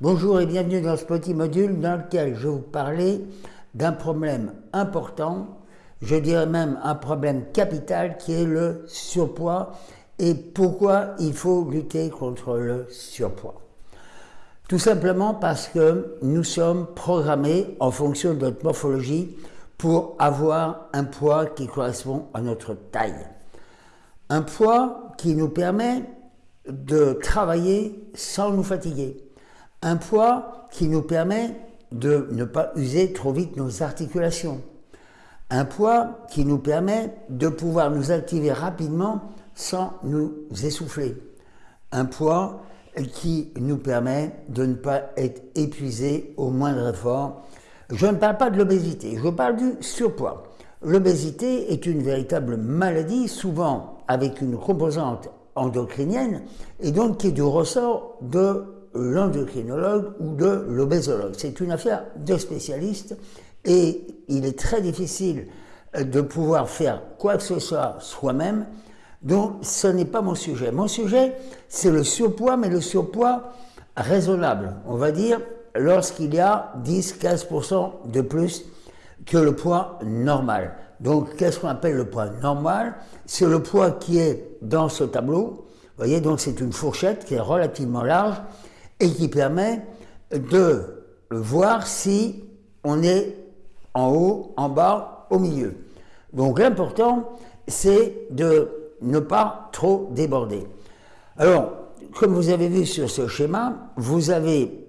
Bonjour et bienvenue dans ce petit module dans lequel je vais vous parler d'un problème important, je dirais même un problème capital qui est le surpoids et pourquoi il faut lutter contre le surpoids. Tout simplement parce que nous sommes programmés en fonction de notre morphologie pour avoir un poids qui correspond à notre taille. Un poids qui nous permet de travailler sans nous fatiguer. Un poids qui nous permet de ne pas user trop vite nos articulations. Un poids qui nous permet de pouvoir nous activer rapidement sans nous essouffler. Un poids qui nous permet de ne pas être épuisé au moindre effort. Je ne parle pas de l'obésité, je parle du surpoids. L'obésité est une véritable maladie, souvent avec une composante endocrinienne, et donc qui est du ressort de l'endocrinologue ou de l'obésologue. C'est une affaire de spécialistes et il est très difficile de pouvoir faire quoi que ce soit soi-même. Donc ce n'est pas mon sujet. Mon sujet, c'est le surpoids, mais le surpoids raisonnable. On va dire lorsqu'il y a 10-15% de plus que le poids normal. Donc, qu'est-ce qu'on appelle le poids normal? C'est le poids qui est dans ce tableau. Vous voyez, donc c'est une fourchette qui est relativement large et qui permet de voir si on est en haut, en bas, au milieu. Donc l'important, c'est de ne pas trop déborder. Alors, comme vous avez vu sur ce schéma, vous avez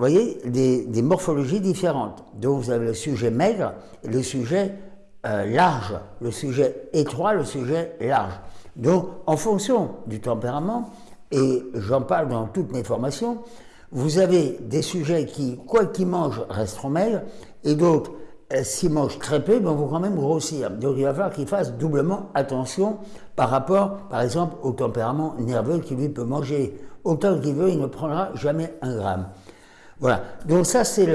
voyez, des, morphologies différentes. Donc vous avez le sujet maigre le sujet euh, large, le sujet étroit, le sujet large. Donc en fonction du tempérament, et j'en parle dans toutes mes formations, vous avez des sujets qui, quoi qu'ils mangent, resteront maigres, et d'autres, euh, s'ils mangent très peu, ben, vont quand même grossir. Donc il va falloir qu'ils fassent doublement attention par rapport, par exemple, au tempérament nerveux qui lui peut manger autant qu'il veut, il ne prendra jamais un gramme. Voilà. Donc ça, c'est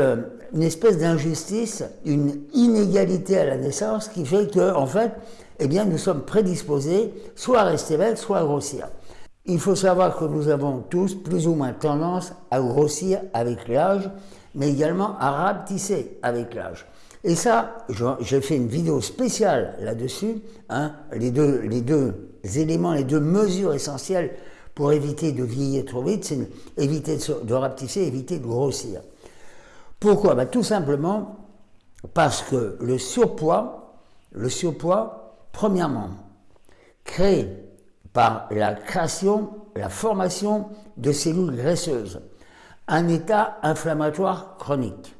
une espèce d'injustice, une inégalité à la naissance qui fait que, en fait, eh bien, nous sommes prédisposés soit à rester belles, soit à grossir. Il faut savoir que nous avons tous plus ou moins tendance à grossir avec l'âge, mais également à rapetisser avec l'âge. Et ça, j'ai fait une vidéo spéciale là-dessus, hein, les, deux, les éléments, les deux mesures essentielles pour éviter de vieillir trop vite, c'est éviter de, éviter de grossir. Pourquoi? Ben, Tout simplement parce que le surpoids, le surpoids, premièrement, crée par la création, la formation de cellules graisseuses, un état inflammatoire chronique.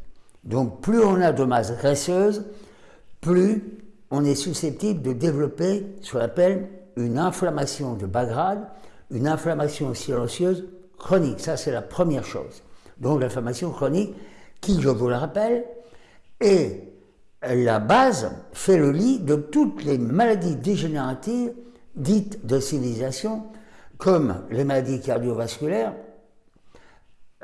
Donc plus on a de masse graisseuse, plus on est susceptible de développer ce qu'on appelle une inflammation de bas grade, une inflammation silencieuse chronique. Ça, c'est la première chose. Donc l'inflammation chronique, qui, je vous le rappelle, est la base, fait le lit de toutes les maladies dégénératives dites de civilisation, comme les maladies cardiovasculaires,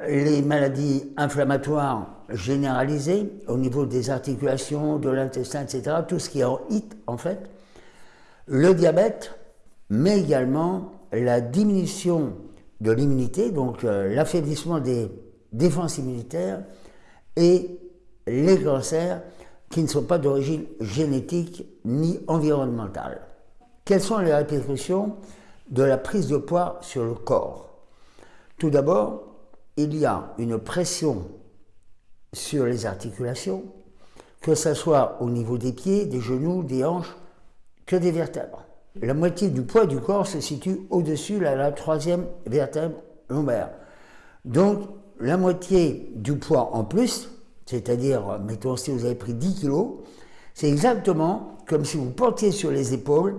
les maladies inflammatoires généralisées au niveau des articulations, de l'intestin, etc., tout ce qui est en hit en fait, le diabète, mais également la diminution de l'immunité, donc euh, l'affaiblissement des défenses immunitaires et les cancers qui ne sont pas d'origine génétique ni environnementale. Quelles sont les répercussions de la prise de poids sur le corps? Tout d'abord, il y a une pression sur les articulations, que ce soit au niveau des pieds, des genoux, des hanches, que des vertèbres. La moitié du poids du corps se situe au-dessus de la troisième vertèbre lombaire. Donc, la moitié du poids en plus, c'est-à-dire, mettons, si vous avez pris 10 kilos, c'est exactement comme si vous portiez sur les épaules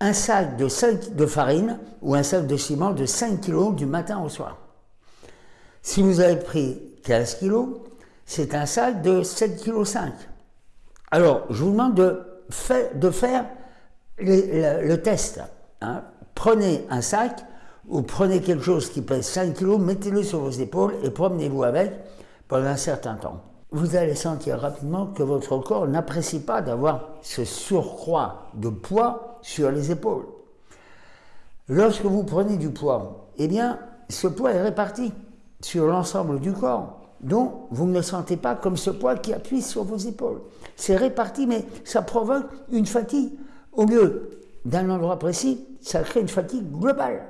un sac de, 5, de farine ou un sac de ciment de 5 kilos du matin au soir. Si vous avez pris 15 kilos, c'est un sac de 7 kg. Alors, je vous demande de, de faire le, test. Hein. Prenez un sac ou prenez quelque chose qui pèse 5 kg, mettez-le sur vos épaules et promenez-vous avec pendant un certain temps. Vous allez sentir rapidement que votre corps n'apprécie pas d'avoir ce surcroît de poids sur les épaules. Lorsque vous prenez du poids, eh bien, ce poids est réparti. sur l'ensemble du corps. Donc, vous ne le sentez pas comme ce poids qui appuie sur vos épaules. C'est réparti, mais ça provoque une fatigue. Au lieu d'un endroit précis, ça crée une fatigue globale.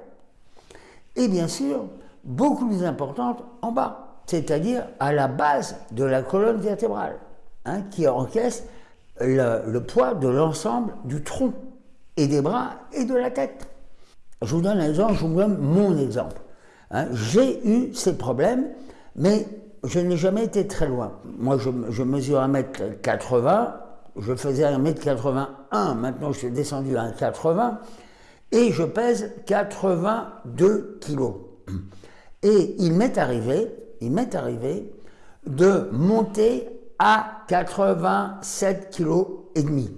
Et bien sûr, beaucoup plus importante en bas, c'est-à-dire à la base de la colonne vertébrale, hein, qui encaisse le, poids de l'ensemble du tronc, et des bras et de la tête. Je vous donne un exemple, je vous donne mon exemple. Hein. J'ai eu ces problèmes, mais je n'ai jamais été très loin. Moi, je, mesure 1m80, je faisais 1m81, maintenant je suis descendu à 1m80, et je pèse 82 kilos. Et il m'est arrivé, il m'est arrivé de monter à 87 kg et demi.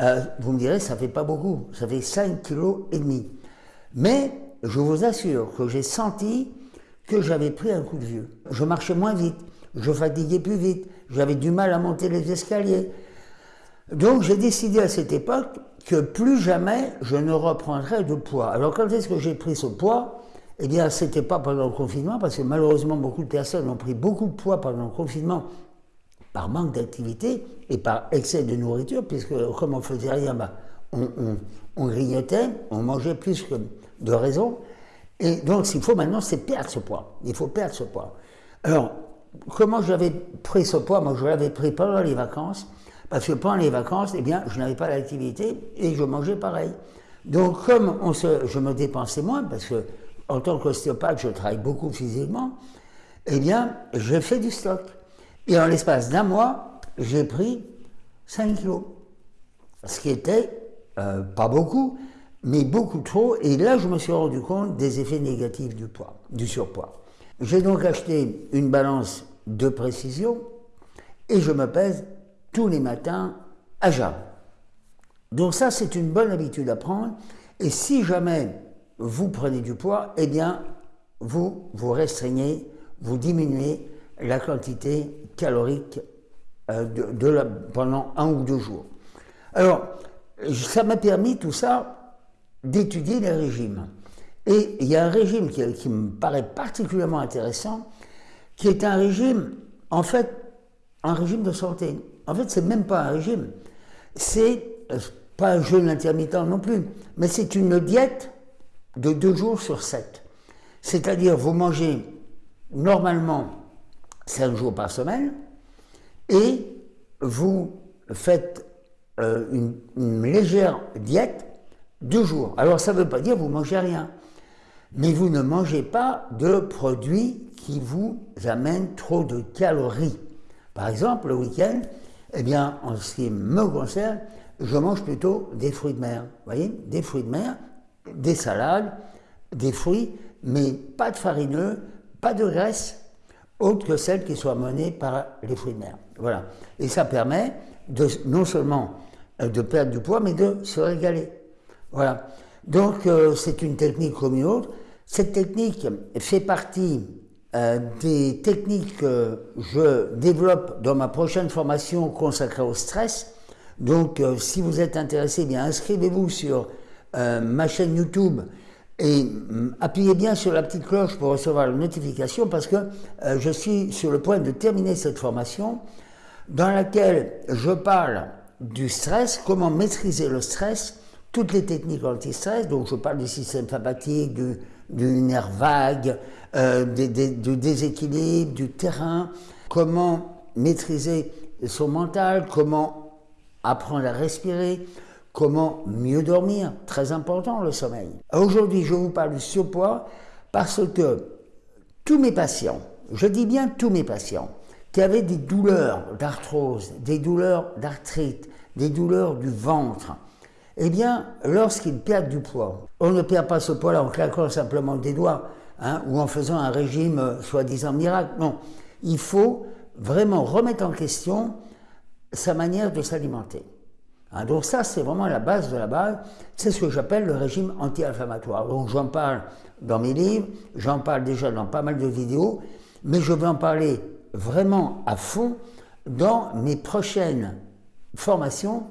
Euh, vous me direz, ça fait pas beaucoup, ça fait 5 kg et demi. Mais je vous assure que j'ai senti que j'avais pris un coup de vieux. Je marchais moins vite, je fatiguais plus vite, j'avais du mal à monter les escaliers. Donc j'ai décidé à cette époque que plus jamais je ne reprendrais de poids. Alors quand est-ce que j'ai pris ce poids? Eh bien, c'était pas pendant le confinement, parce que malheureusement beaucoup de personnes ont pris beaucoup de poids pendant le confinement par manque d'activité et par excès de nourriture, puisque comme on faisait rien, bah, on, on, grignotait, on mangeait plus que de raison. Et donc, ce qu'il faut maintenant, c'est perdre ce poids. Il faut perdre ce poids. Alors, comment j'avais pris ce poids? Moi, je l'avais pris pendant les vacances, parce que pendant les vacances, eh bien, je n'avais pas d'activité et je mangeais pareil. Donc, comme on je me dépensais moins, parce que en tant qu'ostéopathe, je travaille beaucoup physiquement, eh bien, je fais du stock. Et en l'espace d'un mois, j'ai pris 5 kilos. Ce qui était euh, pas beaucoup, mais beaucoup trop. Et là, je me suis rendu compte des effets négatifs du poids, du surpoids. J'ai donc acheté une balance de précision et je me pèse tous les matins à jeun. Donc ça, c'est une bonne habitude à prendre. Et si jamais vous prenez du poids, eh bien, vous vous restreignez, vous diminuez la quantité calorique euh, de, pendant un ou deux jours. Alors, ça m'a permis tout ça d'étudier les régimes. Et il y a un régime qui, qui, me paraît particulièrement intéressant, qui est un régime, en fait, un régime de santé. En fait, c'est même pas un régime, c'est euh, pas un jeûne intermittent non plus, mais c'est une diète de deux jours sur sept. C'est-à-dire, vous mangez normalement 5 jours par semaine, et vous faites euh, une, légère diète deux jours. Alors ça ne veut pas dire vous mangez rien, mais vous ne mangez pas de produits qui vous amènent trop de calories. Par exemple, le week-end, eh bien, en ce qui me concerne, je mange plutôt des fruits de mer. Vous voyez Des fruits de mer, des salades, des fruits, mais pas de farineux, pas de graisse, autre que celle qui soit menée par les fruits de mer. Voilà. Et ça permet de, non seulement euh, de perdre du poids, mais de se régaler. Voilà. Donc euh, c'est une technique comme une autre. Cette technique fait partie euh, des techniques que je développe dans ma prochaine formation consacrée au stress. Donc si vous êtes intéressé, eh inscrivez-vous sur ma chaîne YouTube. Et mm, appuyez bien sur la petite cloche pour recevoir la notification parce que euh, je suis sur le point de terminer cette formation dans laquelle je parle du stress, comment maîtriser le stress, toutes les techniques anti-stress, donc je parle du système sympathique, du, nerf vague, euh, du déséquilibre, du terrain, comment maîtriser son mental, comment apprendre à respirer, Comment mieux dormir? Très important le sommeil. Aujourd'hui, je vous parle du surpoids parce que tous mes patients, je dis bien tous mes patients, qui avaient des douleurs d'arthrose, des douleurs d'arthrite, des douleurs du ventre, eh bien, lorsqu'ils perdent du poids, on ne perd pas ce poids-là en claquant simplement des doigts hein, ou en faisant un régime euh, soi-disant miracle. Non, il faut vraiment remettre en question sa manière de s'alimenter. Hein, donc ça, c'est vraiment la base de la base. C'est ce que j'appelle le régime anti-inflammatoire. Donc j'en parle dans mes livres, j'en parle déjà dans pas mal de vidéos, mais je vais en parler vraiment à fond dans mes prochaines formations.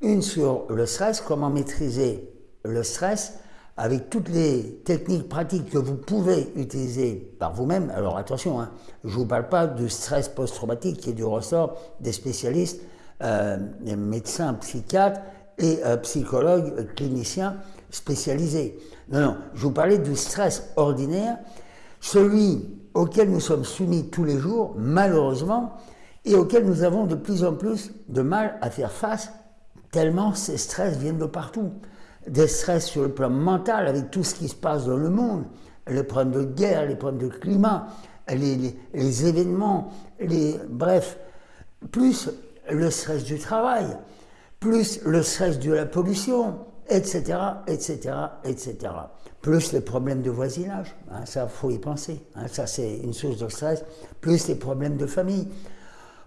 Une sur le stress, comment maîtriser le stress avec toutes les techniques pratiques que vous pouvez utiliser par vous-même, alors attention, hein, je ne vous parle pas de stress post-traumatique qui est du ressort des spécialistes, médecins, psychiatres et euh, psychologues, cliniciens spécialisés. Non, non, je vous parlais du stress ordinaire, celui auquel nous sommes soumis tous les jours, malheureusement, et auquel nous avons de plus en plus de mal à faire face, tellement ces stress viennent de partout des stress sur le plan mental avec tout ce qui se passe dans le monde, les problèmes de guerre, les problèmes de climat, les, événements, les, bref, plus le stress du travail, plus le stress de la pollution, etc., etc., etc. Plus les problèmes de voisinage, hein, ça faut y penser, hein, ça c'est une source de stress, plus les problèmes de famille.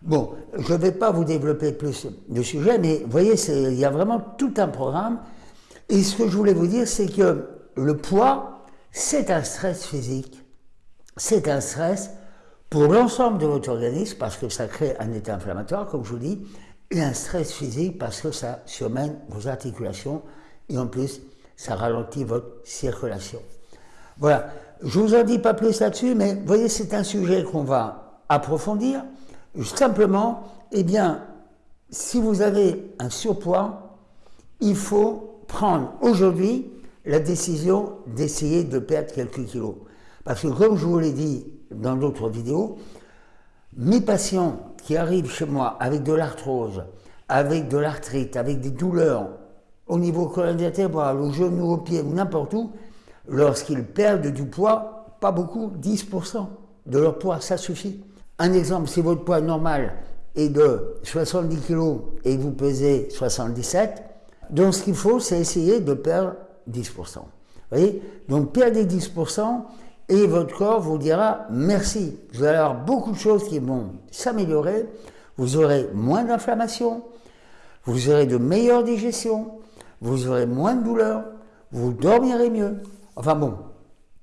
Bon, je ne vais pas vous développer plus de sujets, mais vous voyez, il y a vraiment tout un programme et ce que je voulais vous dire, c'est que le poids, c'est un stress physique, c'est un stress pour l'ensemble de votre organisme parce que ça crée un état inflammatoire, comme je vous dis, et un stress physique parce que ça surmène vos articulations et en plus, ça ralentit votre circulation. Voilà, je vous en dis pas plus là-dessus, mais vous voyez, c'est un sujet qu'on va approfondir. Simplement, eh bien, si vous avez un surpoids, il faut prendre aujourd'hui la décision d'essayer de perdre quelques kilos. Parce que comme je vous l'ai dit dans d'autres vidéos, mes patients qui arrivent chez moi avec de l'arthrose, avec de l'arthrite, avec des douleurs au niveau vertébrale, au genou, au pied ou n'importe où, lorsqu'ils perdent du poids, pas beaucoup, 10% de leur poids, ça suffit. Un exemple, si votre poids normal est de 70 kg et vous pesez 77, donc ce qu'il faut, c'est essayer de perdre 10%. Vous voyez? Donc perdez 10% et votre corps vous dira merci. Vous allez avoir beaucoup de choses qui vont s'améliorer. Vous aurez moins d'inflammation, vous aurez de meilleures digestions, vous aurez moins de douleurs, vous dormirez mieux. Enfin bon,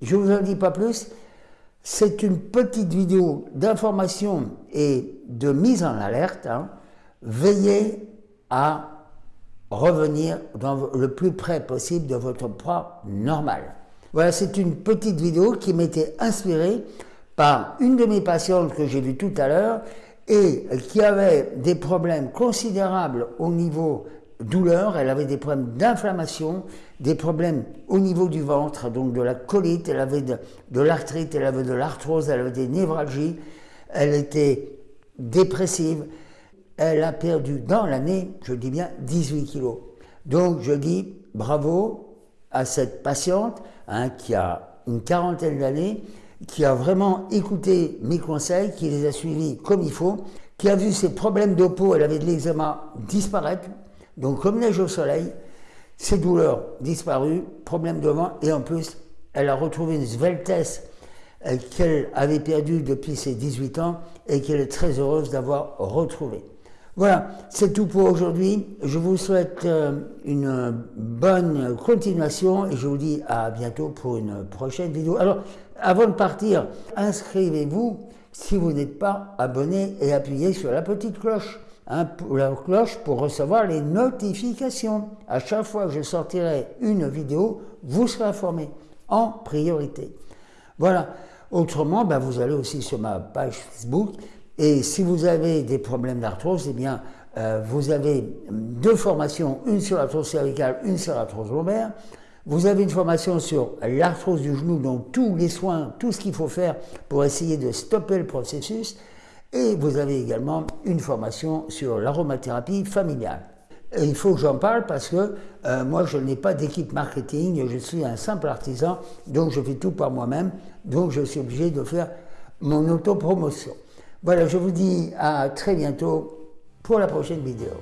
je ne vous en dis pas plus. C'est une petite vidéo d'information et de mise en alerte. Hein. Veillez à revenir le plus près possible de votre poids normal. Voilà, c'est une petite vidéo qui m'était inspirée par une de mes patientes que j'ai vue tout à l'heure et qui avait des problèmes considérables au niveau douleur, elle avait des problèmes d'inflammation, des problèmes au niveau du ventre, donc de la colite, elle avait de, de l'arthrite, elle avait de l'arthrose, elle avait des névralgies, elle était dépressive, elle a perdu dans l'année, je dis bien, 18 kilos. Donc je dis bravo à cette patiente hein, qui a une quarantaine d'années, qui a vraiment écouté mes conseils, qui les a suivis comme il faut, qui a vu ses problèmes de peau, elle avait de l'eczéma disparaître, donc comme neige au soleil, ses douleurs disparues, problème de vent, et en plus, elle a retrouvé une sveltesse euh, qu'elle avait perdue depuis ses 18 ans et qu'elle est très heureuse d'avoir retrouvée. Voilà, c'est tout pour aujourd'hui. Je vous souhaite euh, une bonne continuation et je vous dis à bientôt pour une prochaine vidéo. Alors, avant de partir, inscrivez-vous si vous n'êtes pas abonné et appuyez sur la petite cloche. Hein, la cloche pour recevoir les notifications. À chaque fois que je sortirai une vidéo, vous serez informé en priorité. Voilà. Autrement, ben, vous allez aussi sur ma page Facebook et si vous avez des problèmes d'arthrose, eh bien, euh, vous avez deux formations, une sur l'arthrose cervicale, une sur l'arthrose lombaire. Vous avez une formation sur l'arthrose du genou, donc tous les soins, tout ce qu'il faut faire pour essayer de stopper le processus. Et vous avez également une formation sur l'aromathérapie familiale. Il faut que j'en parle parce que euh, moi, je n'ai pas d'équipe marketing, je suis un simple artisan, donc je fais tout par moi-même, donc je suis obligé de faire mon autopromotion. Voilà, je vous dis à très bientôt pour la prochaine vidéo.